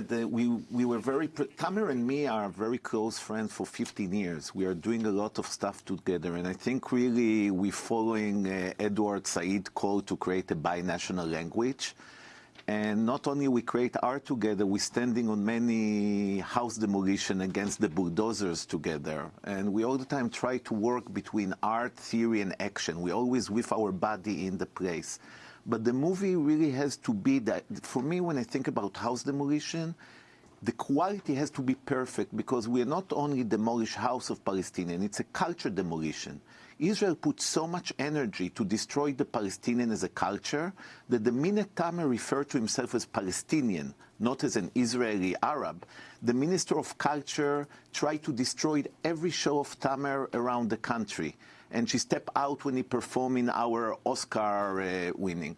The, we, we were very, Tamer and me are very close friends for 15 years. We are doing a lot of stuff together, and I think really we're following uh, Edward Said call to create a binational language. And not only we create art together, we're standing on many house demolition against the bulldozers together. And we all the time try to work between art, theory, and action. We always with our body in the place. But the movie really has to be that, for me, when I think about house demolition, the quality has to be perfect because we are not only demolish house of Palestinian, it's a culture demolition. Israel put so much energy to destroy the Palestinian as a culture that the minute Tamer referred to himself as Palestinian, not as an Israeli Arab, the Minister of Culture tried to destroy every show of Tamer around the country. And she stepped out when he performed in our Oscar uh, winning.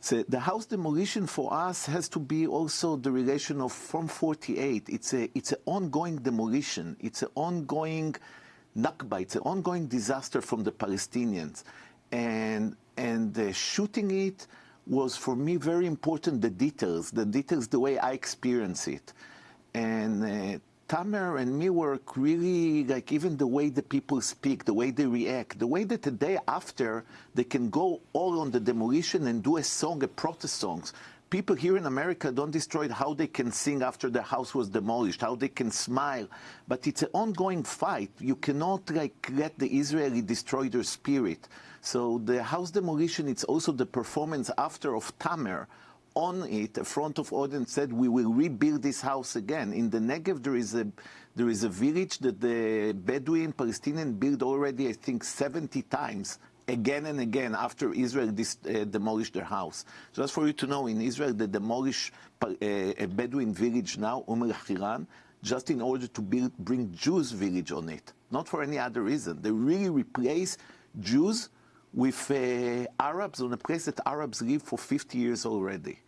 So the house demolition for us has to be also the relation of from 48. It's a it's an ongoing demolition. It's an ongoing Nakba. It's an ongoing disaster from the Palestinians, and and shooting it was for me very important. The details, the details, the way I experience it, and uh, Tamer and me work really like even the way the people speak, the way they react, the way that the day after they can go all on the demolition and do a song, a protest songs. People here in America don't destroy how they can sing after the house was demolished, how they can smile, but it's an ongoing fight. You cannot like let the Israeli destroy their spirit. So the house demolition, it's also the performance after of Tamer on it, a front of audience said, we will rebuild this house again. In the Negev, there is a, there is a village that the Bedouin Palestinian built already, I think, 70 times again and again after Israel uh, demolished their house. So just for you to know, in Israel, they demolish uh, a Bedouin village now, Umm al-Khiran, just in order to build, bring Jews village on it, not for any other reason. They really replace Jews with uh, Arabs on a place that Arabs live for 50 years already.